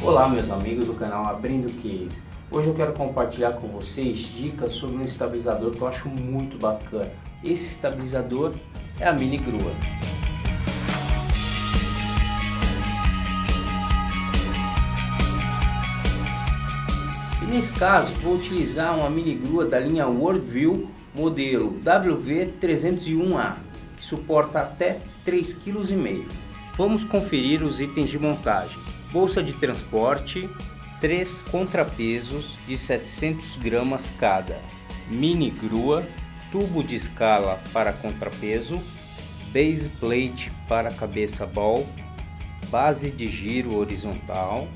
Olá meus amigos do canal Abrindo Case. Hoje eu quero compartilhar com vocês dicas sobre um estabilizador que eu acho muito bacana. Esse estabilizador é a Mini Grua. E nesse caso vou utilizar uma mini grua da linha Worldview modelo WV301A que suporta até 3,5 kg. Vamos conferir os itens de montagem bolsa de transporte, três contrapesos de 700 gramas cada, mini grua, tubo de escala para contrapeso, base plate para cabeça ball, base de giro horizontal.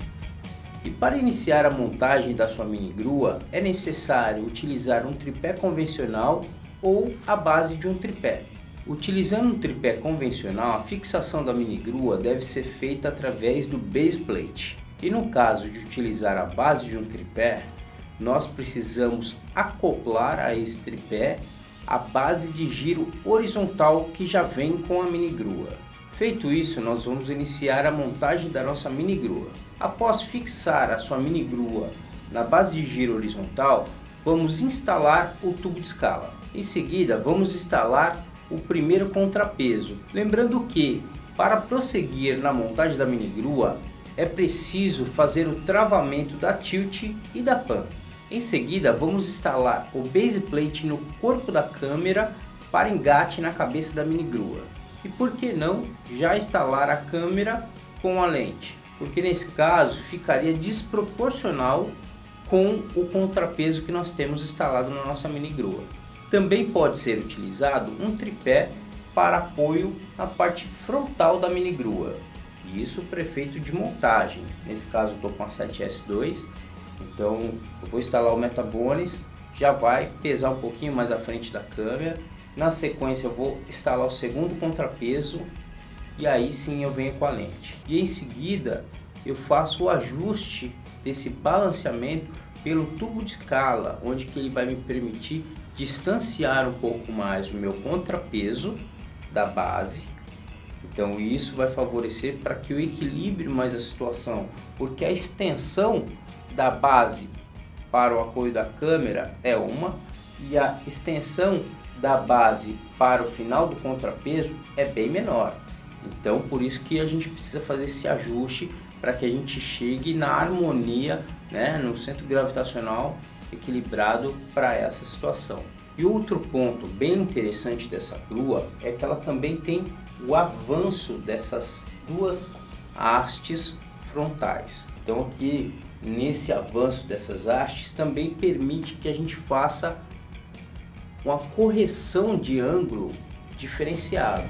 E para iniciar a montagem da sua mini grua é necessário utilizar um tripé convencional ou a base de um tripé. Utilizando um tripé convencional, a fixação da mini grua deve ser feita através do base plate. E no caso de utilizar a base de um tripé, nós precisamos acoplar a esse tripé a base de giro horizontal que já vem com a mini grua. Feito isso, nós vamos iniciar a montagem da nossa mini grua. Após fixar a sua mini grua na base de giro horizontal, vamos instalar o tubo de escala. Em seguida, vamos instalar o primeiro contrapeso. Lembrando que, para prosseguir na montagem da mini grua, é preciso fazer o travamento da tilt e da pan. Em seguida, vamos instalar o base plate no corpo da câmera para engate na cabeça da mini grua. E por que não já instalar a câmera com a lente? Porque nesse caso ficaria desproporcional com o contrapeso que nós temos instalado na nossa mini grua. Também pode ser utilizado um tripé para apoio na parte frontal da mini grua. Isso prefeito de montagem. Nesse caso estou com a 7S2, então eu vou instalar o Metabones, já vai pesar um pouquinho mais à frente da câmera. Na sequência eu vou instalar o segundo contrapeso e aí sim eu venho com a lente. E em seguida eu faço o ajuste desse balanceamento pelo tubo de escala, onde que ele vai me permitir distanciar um pouco mais o meu contrapeso da base. Então isso vai favorecer para que eu equilibre mais a situação, porque a extensão da base para o apoio da câmera é uma e a extensão da base para o final do contrapeso é bem menor. Então por isso que a gente precisa fazer esse ajuste para que a gente chegue na harmonia, né, no centro gravitacional equilibrado para essa situação. E outro ponto bem interessante dessa grua é que ela também tem o avanço dessas duas hastes frontais. Então aqui nesse avanço dessas hastes também permite que a gente faça uma correção de ângulo diferenciado.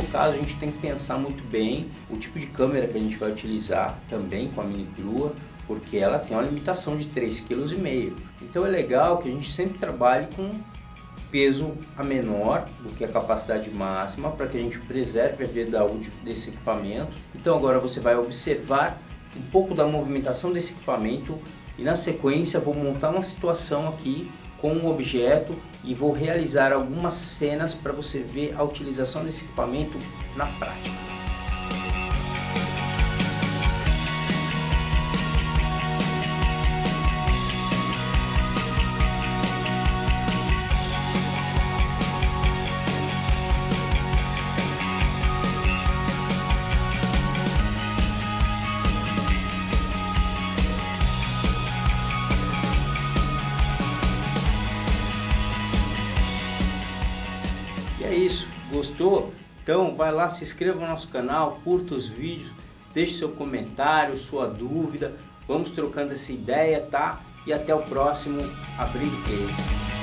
No caso a gente tem que pensar muito bem o tipo de câmera que a gente vai utilizar também com a mini grua, porque ela tem uma limitação de 3,5 kg. Então é legal que a gente sempre trabalhe com peso a menor do que a capacidade máxima para que a gente preserve a vida útil desse equipamento. Então agora você vai observar um pouco da movimentação desse equipamento e na sequência vou montar uma situação aqui com um objeto e vou realizar algumas cenas para você ver a utilização desse equipamento na prática. Gostou? Então vai lá, se inscreva no nosso canal, curta os vídeos, deixe seu comentário, sua dúvida, vamos trocando essa ideia, tá? E até o próximo Abrindo Case.